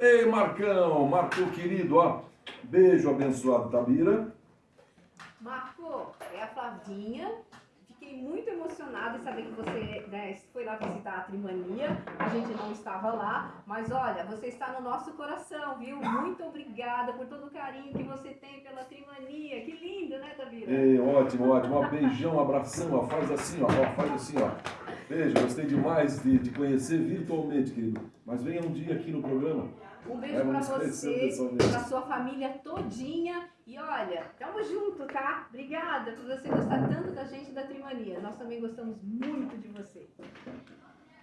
Ei, Marcão, Marco querido, ó. Beijo abençoado, Tabira. Marco, é a Flavinha. Fiquei muito emocionada em saber que você né, foi lá visitar a Trimania. A gente não estava lá, mas olha, você está no nosso coração, viu? Muito obrigada por todo o carinho que você tem pela Trimania. Que lindo, né, Tabira? Ei, ótimo, ótimo. Ó, beijão, um abração, ó. Faz assim, ó. ó faz assim, ó. Beijo, gostei demais de te conhecer virtualmente, querido. Mas venha um dia aqui no programa. Um beijo pra você, pra sua família todinha. E olha, tamo junto, tá? Obrigada por você gostar tanto da gente da Trimania. Nós também gostamos muito de você.